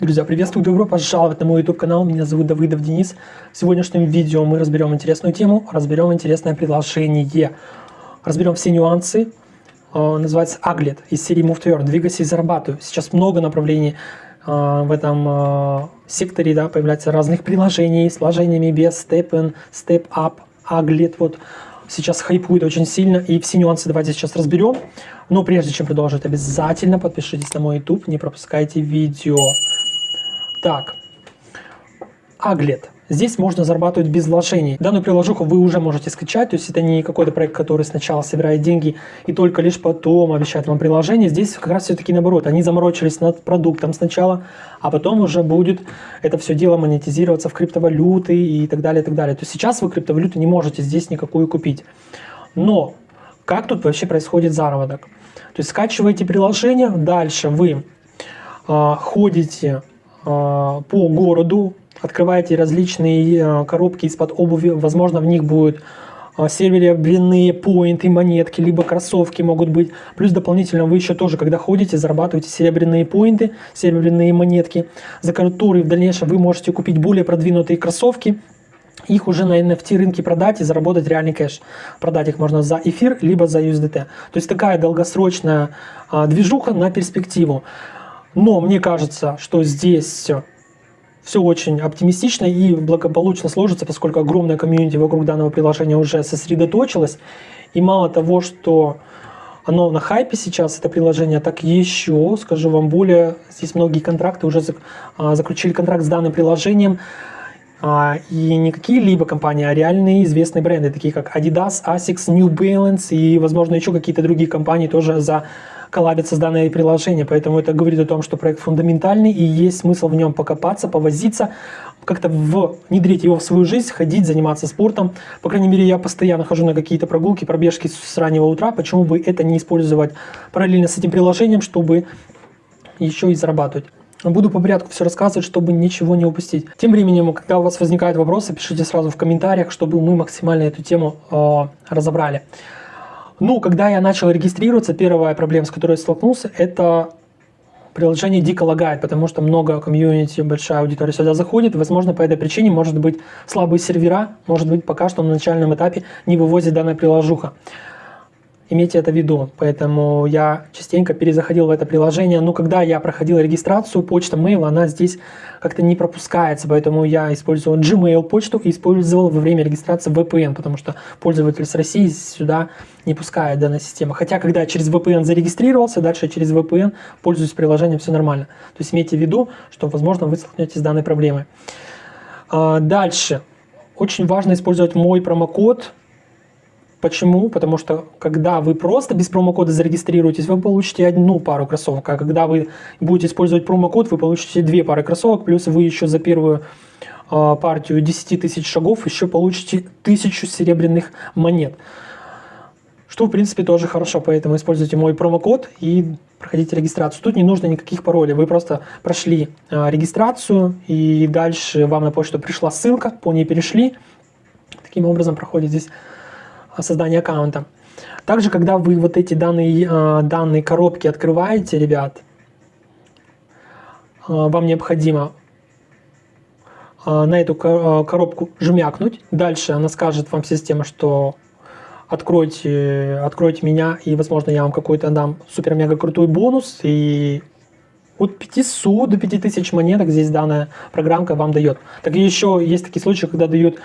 Друзья, приветствую, добро пожаловать на мой YouTube канал. Меня зовут Давыдов Денис. В сегодняшнем видео мы разберем интересную тему, разберем интересное предложение. Разберем все нюансы. Э, называется Aglet из серии Move to Earn. Двигайся и зарабатывай. Сейчас много направлений э, в этом э, секторе, да, появляется разных приложений с вложениями без Step In, Step Up, Aglet. Вот сейчас хайпует очень сильно, и все нюансы давайте сейчас разберем. Но прежде чем продолжить, обязательно подпишитесь на мой YouTube, не пропускайте видео. Так, Аглет. Здесь можно зарабатывать без вложений. Данную приложуху вы уже можете скачать, то есть это не какой-то проект, который сначала собирает деньги и только лишь потом обещает вам приложение. Здесь как раз все-таки наоборот, они заморочились над продуктом сначала, а потом уже будет это все дело монетизироваться в криптовалюты и так далее, и так далее. То есть сейчас вы криптовалюту не можете здесь никакую купить. Но как тут вообще происходит заработок? То есть скачиваете приложение, дальше вы э, ходите по городу, открываете различные э, коробки из-под обуви, возможно, в них будут э, серебряные поинты, монетки, либо кроссовки могут быть. Плюс дополнительно вы еще тоже, когда ходите, зарабатываете серебряные поинты, серебряные монетки, за которые в дальнейшем вы можете купить более продвинутые кроссовки, их уже на NFT рынке продать и заработать реальный кэш. Продать их можно за эфир, либо за USDT. То есть такая долгосрочная а, движуха на перспективу. Но мне кажется, что здесь все очень оптимистично и благополучно сложится, поскольку огромная комьюнити вокруг данного приложения уже сосредоточилась. И мало того, что оно на хайпе сейчас, это приложение, так еще, скажу вам более, здесь многие контракты уже а, заключили контракт с данным приложением, а, и не какие-либо компании, а реальные известные бренды, такие как Adidas, Asics, New Balance и, возможно, еще какие-то другие компании тоже за коллабятся с данное приложение, поэтому это говорит о том, что проект фундаментальный и есть смысл в нем покопаться, повозиться, как-то внедрить его в свою жизнь, ходить, заниматься спортом. По крайней мере, я постоянно хожу на какие-то прогулки, пробежки с раннего утра, почему бы это не использовать параллельно с этим приложением, чтобы еще и зарабатывать. Буду по порядку все рассказывать, чтобы ничего не упустить. Тем временем, когда у вас возникают вопросы, пишите сразу в комментариях, чтобы мы максимально эту тему э, разобрали. Ну, когда я начал регистрироваться, первая проблема, с которой я столкнулся, это приложение дико лагает, потому что много комьюнити, большая аудитория сюда заходит. Возможно, по этой причине может быть слабые сервера, может быть, пока что на начальном этапе не вывозит данная приложуха. Имейте это в виду. Поэтому я частенько перезаходил в это приложение. Но когда я проходил регистрацию, почта mail, она здесь как-то не пропускается. Поэтому я использовал Gmail почту и использовал во время регистрации VPN, потому что пользователь с России сюда не пускает данная система. Хотя, когда через VPN зарегистрировался, дальше через VPN пользуюсь приложением, все нормально. То есть имейте в виду, что, возможно, вы столкнетесь с данной проблемой. А, дальше. Очень важно использовать мой промокод Почему? Потому что когда вы просто без промокода зарегистрируетесь, вы получите одну пару кроссовок, а когда вы будете использовать промокод, вы получите две пары кроссовок, плюс вы еще за первую э, партию 10 тысяч шагов еще получите тысячу серебряных монет. Что, в принципе, тоже хорошо, поэтому используйте мой промокод и проходите регистрацию. Тут не нужно никаких паролей, вы просто прошли э, регистрацию, и дальше вам на почту пришла ссылка, по ней перешли. Таким образом проходит здесь создания аккаунта. Также, когда вы вот эти данные, а, данные коробки открываете, ребят, а, вам необходимо а, на эту коробку жмякнуть. Дальше она скажет вам система, что откройте, откройте меня, и, возможно, я вам какой-то дам супер-мега крутой бонус, и от 500 до 5000 монеток здесь данная программка вам дает. Так еще есть такие случаи, когда дают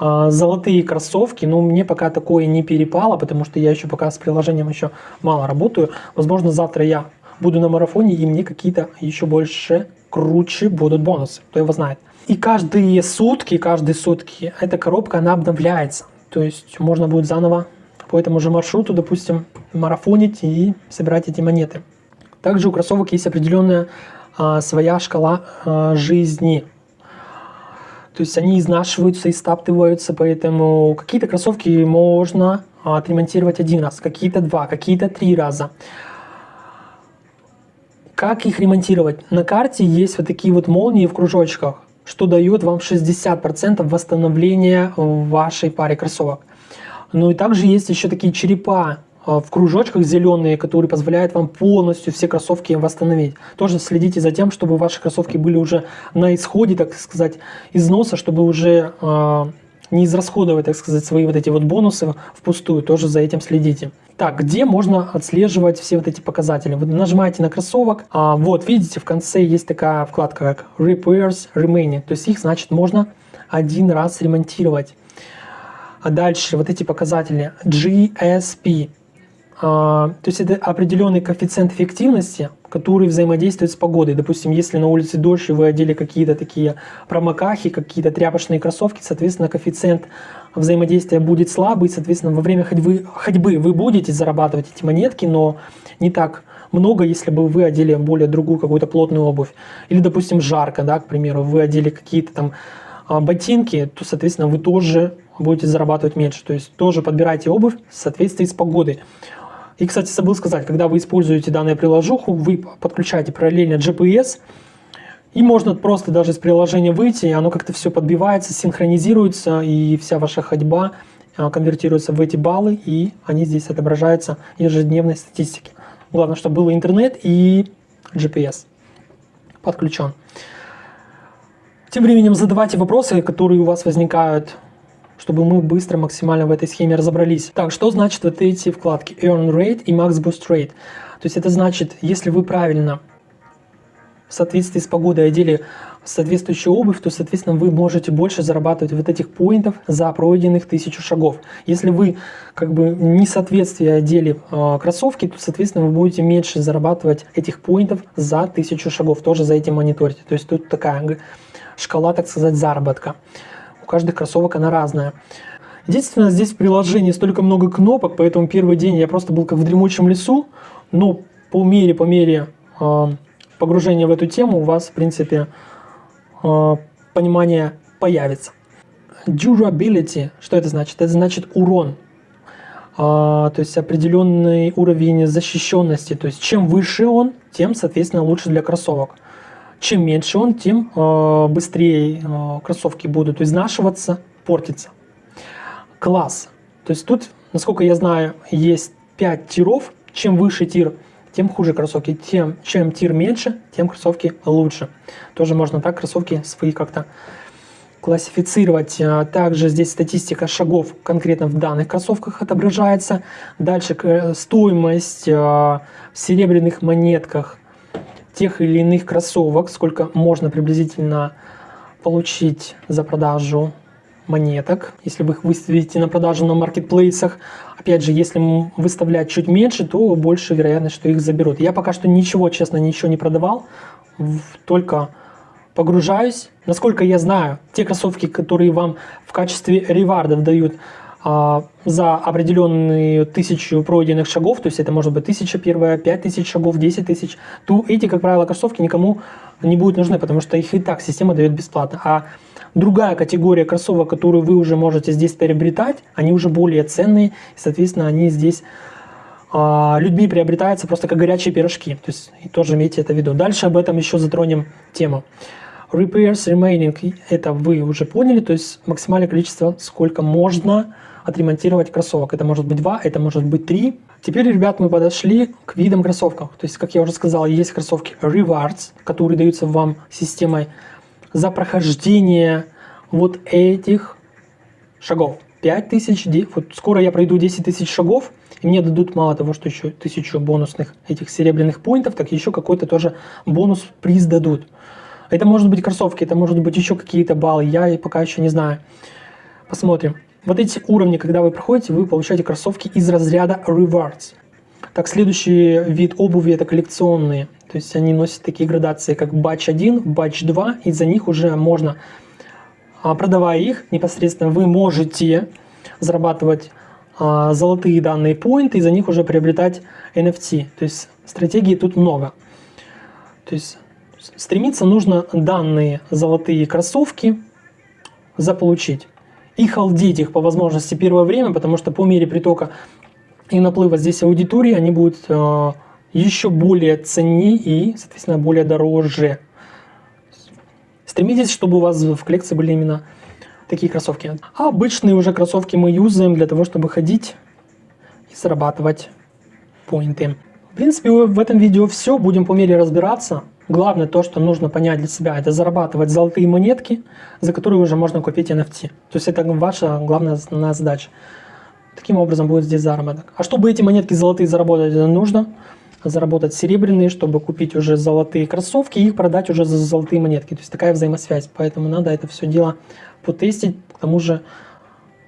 золотые кроссовки, но мне пока такое не перепало, потому что я еще пока с приложением еще мало работаю. Возможно, завтра я буду на марафоне, и мне какие-то еще больше круче будут бонусы, кто его знает. И каждые сутки, каждые сутки эта коробка, она обновляется. То есть можно будет заново по этому же маршруту, допустим, марафонить и собирать эти монеты. Также у кроссовок есть определенная а, своя шкала а, жизни. То есть они изнашиваются и стаптываются, поэтому какие-то кроссовки можно отремонтировать один раз, какие-то два, какие-то три раза. Как их ремонтировать? На карте есть вот такие вот молнии в кружочках, что дает вам 60% восстановления вашей паре кроссовок. Ну и также есть еще такие черепа в кружочках зеленые, которые позволяют вам полностью все кроссовки восстановить. Тоже следите за тем, чтобы ваши кроссовки были уже на исходе, так сказать, износа, чтобы уже э, не израсходовать, так сказать, свои вот эти вот бонусы впустую. Тоже за этим следите. Так, где можно отслеживать все вот эти показатели? Вы нажимаете на кроссовок, а, вот видите, в конце есть такая вкладка как Repairs Remaining, то есть их, значит, можно один раз ремонтировать. А дальше вот эти показатели GSP, а, то есть это определенный коэффициент эффективности, который взаимодействует с погодой. Допустим, если на улице дождь, и вы одели какие-то такие промокахи, какие-то тряпочные кроссовки, соответственно, коэффициент взаимодействия будет слабый, соответственно, во время ходьбы, ходьбы вы будете зарабатывать эти монетки, но не так много, если бы вы одели более другую какую-то плотную обувь. Или, допустим, жарко, да, к примеру, вы одели какие-то там а, ботинки, то, соответственно, вы тоже будете зарабатывать меньше. То есть тоже подбирайте обувь в соответствии с погодой. И, кстати, забыл сказать, когда вы используете данную приложуху, вы подключаете параллельно GPS, и можно просто даже из приложения выйти, и оно как-то все подбивается, синхронизируется, и вся ваша ходьба а, конвертируется в эти баллы, и они здесь отображаются в ежедневной статистике. Главное, чтобы был интернет и GPS подключен. Тем временем задавайте вопросы, которые у вас возникают чтобы мы быстро максимально в этой схеме разобрались. Так, что значит вот эти вкладки Earn Rate и Max Boost Rate? То есть это значит, если вы правильно в соответствии с погодой одели соответствующую обувь, то, соответственно, вы можете больше зарабатывать вот этих поинтов за пройденных тысячу шагов. Если вы как бы не соответствие одели э, кроссовки, то, соответственно, вы будете меньше зарабатывать этих поинтов за тысячу шагов, тоже за этим мониторите. То есть тут такая шкала, так сказать, заработка каждых кроссовок она разная. Единственное, здесь в приложении столько много кнопок, поэтому первый день я просто был как в дремучем лесу, но по мере, по мере э, погружения в эту тему у вас, в принципе, э, понимание появится. Durability, что это значит? Это значит урон, э, то есть определенный уровень защищенности. То есть чем выше он, тем, соответственно, лучше для кроссовок. Чем меньше он, тем э, быстрее э, кроссовки будут изнашиваться, портиться. Класс. То есть тут, насколько я знаю, есть 5 тиров. Чем выше тир, тем хуже кроссовки. Тем, чем тир меньше, тем кроссовки лучше. Тоже можно так кроссовки свои как-то классифицировать. А также здесь статистика шагов конкретно в данных кроссовках отображается. Дальше э, стоимость э, в серебряных монетках тех или иных кроссовок, сколько можно приблизительно получить за продажу монеток, если вы их выставите на продажу на маркетплейсах. Опять же, если выставлять чуть меньше, то больше вероятность, что их заберут. Я пока что ничего, честно, ничего не продавал, только погружаюсь. Насколько я знаю, те кроссовки, которые вам в качестве ревардов дают за определенную тысячу пройденных шагов, то есть это может быть тысяча первая, пять тысяч шагов, десять тысяч, то эти, как правило, кроссовки никому не будут нужны, потому что их и так система дает бесплатно. А другая категория кроссовок, которую вы уже можете здесь приобретать, они уже более ценные, и, соответственно, они здесь а, людьми приобретаются просто как горячие пирожки. То есть тоже имейте это в виду. Дальше об этом еще затронем тему. Repairs remaining, это вы уже поняли, то есть максимальное количество, сколько можно отремонтировать кроссовок. Это может быть два, это может быть три. Теперь, ребят, мы подошли к видам кроссовков. То есть, как я уже сказал, есть кроссовки Rewards, которые даются вам системой за прохождение вот этих шагов. 5000, вот скоро я пройду 10 тысяч шагов, и мне дадут мало того, что еще тысячу бонусных этих серебряных поинтов, так еще какой-то тоже бонус приз дадут. Это может быть кроссовки, это может быть еще какие-то баллы, я пока еще не знаю. Посмотрим. Вот эти уровни, когда вы проходите, вы получаете кроссовки из разряда Rewards. Так, следующий вид обуви это коллекционные. То есть они носят такие градации, как Batch 1, Batch 2, и за них уже можно, а, продавая их, непосредственно вы можете зарабатывать а, золотые данные поинты, и за них уже приобретать NFT. То есть стратегии тут много. То есть стремиться нужно данные золотые кроссовки заполучить и халдить их по возможности первое время, потому что по мере притока и наплыва здесь аудитории они будут э, еще более ценнее и, соответственно, более дороже. Стремитесь, чтобы у вас в коллекции были именно такие кроссовки. А обычные уже кроссовки мы юзаем для того, чтобы ходить и зарабатывать поинты. В принципе, в этом видео все. Будем по мере разбираться. Главное то, что нужно понять для себя, это зарабатывать золотые монетки, за которые уже можно купить NFT. То есть это ваша главная задача. Таким образом будет здесь заработок. А чтобы эти монетки золотые заработать, нужно заработать серебряные, чтобы купить уже золотые кроссовки и их продать уже за золотые монетки. То есть такая взаимосвязь. Поэтому надо это все дело потестить. К тому же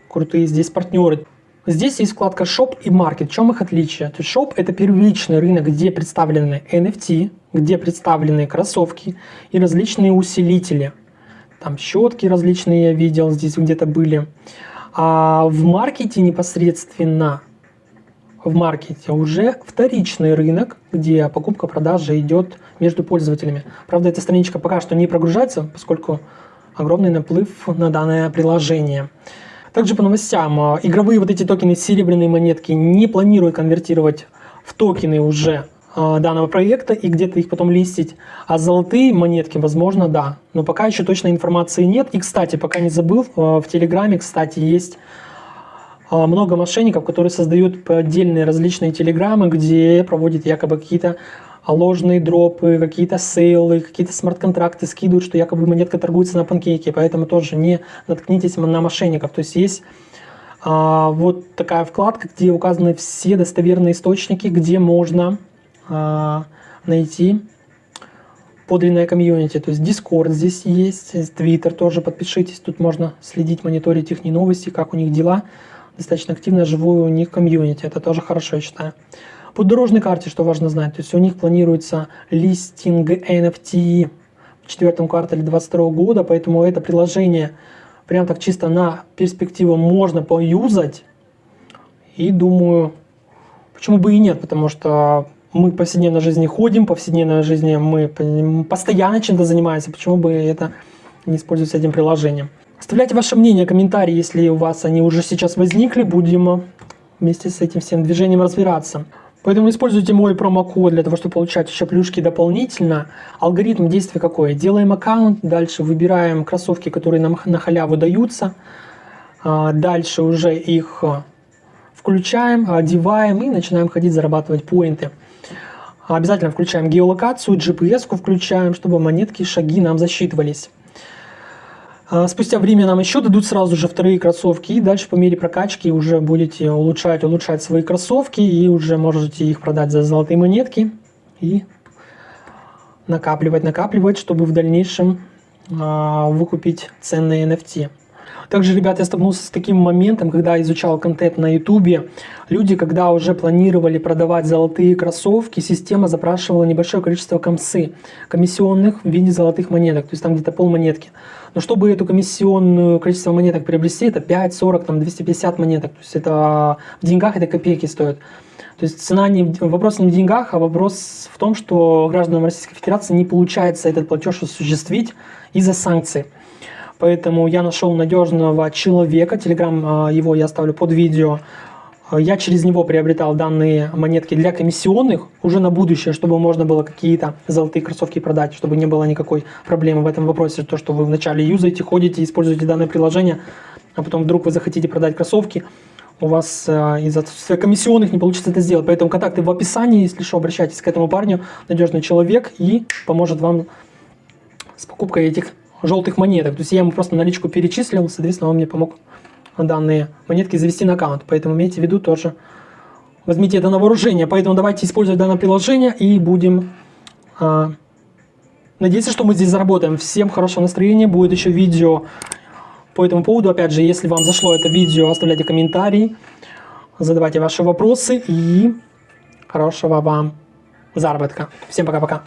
крутые здесь партнеры. Здесь есть вкладка Shop и Market. В чем их отличие? То есть Shop это первичный рынок, где представлены NFT, где представлены кроссовки и различные усилители. Там щетки различные я видел, здесь где-то были. А в маркете непосредственно, в маркете уже вторичный рынок, где покупка-продажа идет между пользователями. Правда, эта страничка пока что не прогружается, поскольку огромный наплыв на данное приложение. Также по новостям, а, игровые вот эти токены серебряные монетки не планируют конвертировать в токены уже а, данного проекта и где-то их потом листить. А золотые монетки, возможно, да. Но пока еще точной информации нет. И, кстати, пока не забыл, а, в Телеграме, кстати, есть много мошенников, которые создают отдельные различные телеграммы, где проводят якобы какие-то ложные дропы, какие-то сейлы, какие-то смарт-контракты скидывают, что якобы монетка торгуется на панкейке, поэтому тоже не наткнитесь на мошенников. То есть есть а, вот такая вкладка, где указаны все достоверные источники, где можно а, найти подлинное комьюнити. То есть Discord здесь есть, Twitter тоже подпишитесь, тут можно следить, мониторить их новости, как у них дела. Достаточно активно живую у них комьюнити, это тоже хорошо, я считаю. По дорожной карте, что важно знать, то есть у них планируется листинг NFT в четвертом квартале 2022 года, поэтому это приложение прям так чисто на перспективу можно поюзать. И думаю, почему бы и нет, потому что мы в повседневной жизни ходим, в повседневной жизни мы постоянно чем-то занимаемся, почему бы это не использовать этим приложением. Оставляйте ваше мнение, комментарии, если у вас они уже сейчас возникли, будем вместе с этим всем движением разбираться. Поэтому используйте мой промокод для того, чтобы получать еще плюшки дополнительно. Алгоритм действия какой? Делаем аккаунт, дальше выбираем кроссовки, которые нам на халяву даются. А, дальше уже их а, включаем, одеваем и начинаем ходить зарабатывать поинты. Обязательно включаем геолокацию, GPS включаем, чтобы монетки, шаги нам засчитывались. А, спустя время нам еще дадут сразу же вторые кроссовки, и дальше по мере прокачки уже будете улучшать, улучшать свои кроссовки, и уже можете их продать за золотые монетки, и накапливать, накапливать, чтобы в дальнейшем э, выкупить ценные NFT. Также, ребята, я столкнулся с таким моментом, когда изучал контент на ютубе. Люди, когда уже планировали продавать золотые кроссовки, система запрашивала небольшое количество комсы, комиссионных в виде золотых монеток, то есть там где-то пол монетки. Но чтобы эту комиссионную количество монеток приобрести, это 5, 40, там 250 монеток. То есть это в деньгах это копейки стоит. То есть цена не, вопрос не в деньгах, а вопрос в том, что гражданам Российской Федерации не получается этот платеж осуществить из-за санкций. Поэтому я нашел надежного человека, телеграм а, его я оставлю под видео. Я через него приобретал данные монетки для комиссионных уже на будущее, чтобы можно было какие-то золотые кроссовки продать, чтобы не было никакой проблемы в этом вопросе. То, что вы вначале юзаете, ходите, используете данное приложение, а потом вдруг вы захотите продать кроссовки, у вас э, из-за комиссионных не получится это сделать. Поэтому контакты в описании, если что, обращайтесь к этому парню, надежный человек и поможет вам с покупкой этих желтых монеток. То есть я ему просто наличку перечислил, соответственно, он мне помог данные монетки завести на аккаунт. Поэтому имейте в виду тоже, возьмите это на вооружение. Поэтому давайте использовать данное приложение и будем а, надеяться, что мы здесь заработаем. Всем хорошего настроения, будет еще видео по этому поводу. Опять же, если вам зашло это видео, оставляйте комментарии, задавайте ваши вопросы и хорошего вам заработка. Всем пока-пока.